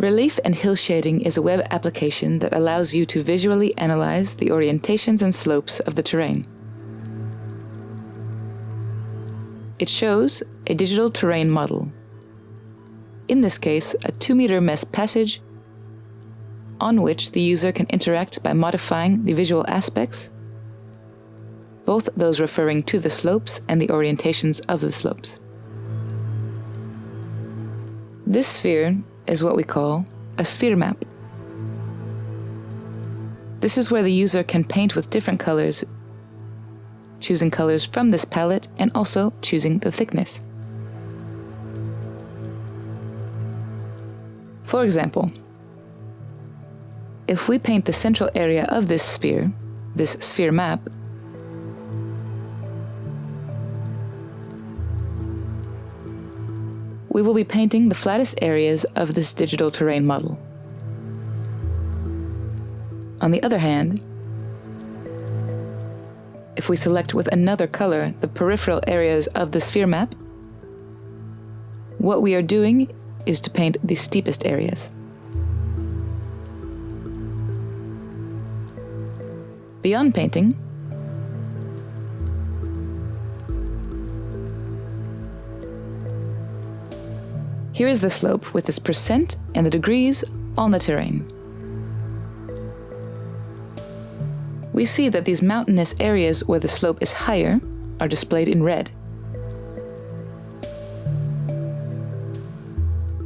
Relief and Hill Shading is a web application that allows you to visually analyze the orientations and slopes of the terrain. It shows a digital terrain model. In this case, a 2 meter mesh passage on which the user can interact by modifying the visual aspects, both those referring to the slopes and the orientations of the slopes. This sphere is what we call a sphere map. This is where the user can paint with different colors, choosing colors from this palette and also choosing the thickness. For example, if we paint the central area of this sphere, this sphere map, we will be painting the flattest areas of this digital terrain model. On the other hand, if we select with another color the peripheral areas of the sphere map, what we are doing is to paint the steepest areas. Beyond painting, Here is the slope with its percent and the degrees on the terrain. We see that these mountainous areas where the slope is higher are displayed in red.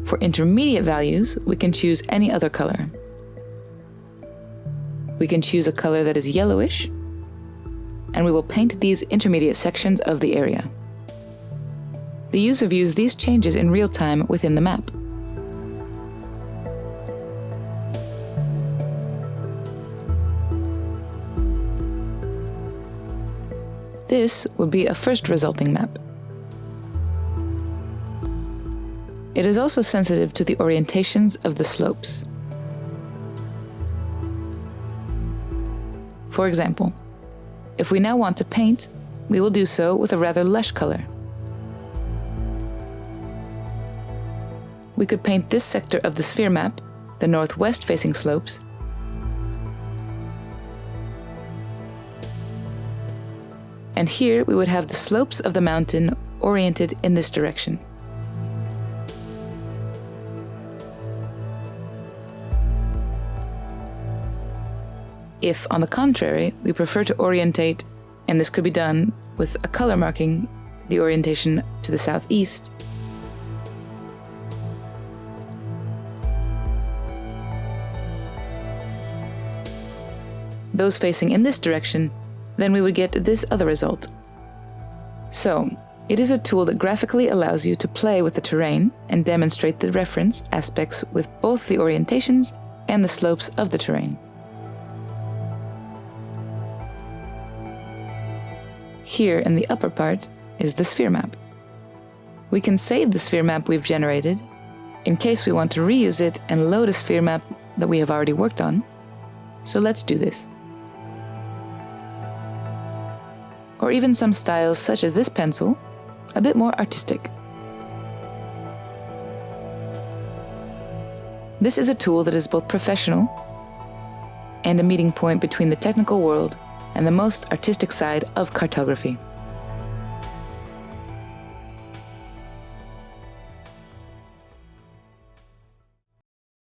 For intermediate values, we can choose any other color. We can choose a color that is yellowish, and we will paint these intermediate sections of the area. The user views these changes in real time within the map. This would be a first resulting map. It is also sensitive to the orientations of the slopes. For example, if we now want to paint, we will do so with a rather lush color. We could paint this sector of the sphere map, the northwest facing slopes, and here we would have the slopes of the mountain oriented in this direction. If, on the contrary, we prefer to orientate, and this could be done with a color marking the orientation to the southeast, those facing in this direction, then we would get this other result. So, it is a tool that graphically allows you to play with the terrain and demonstrate the reference aspects with both the orientations and the slopes of the terrain. Here in the upper part is the sphere map. We can save the sphere map we've generated in case we want to reuse it and load a sphere map that we have already worked on. So let's do this. Or even some styles such as this pencil, a bit more artistic. This is a tool that is both professional and a meeting point between the technical world and the most artistic side of cartography.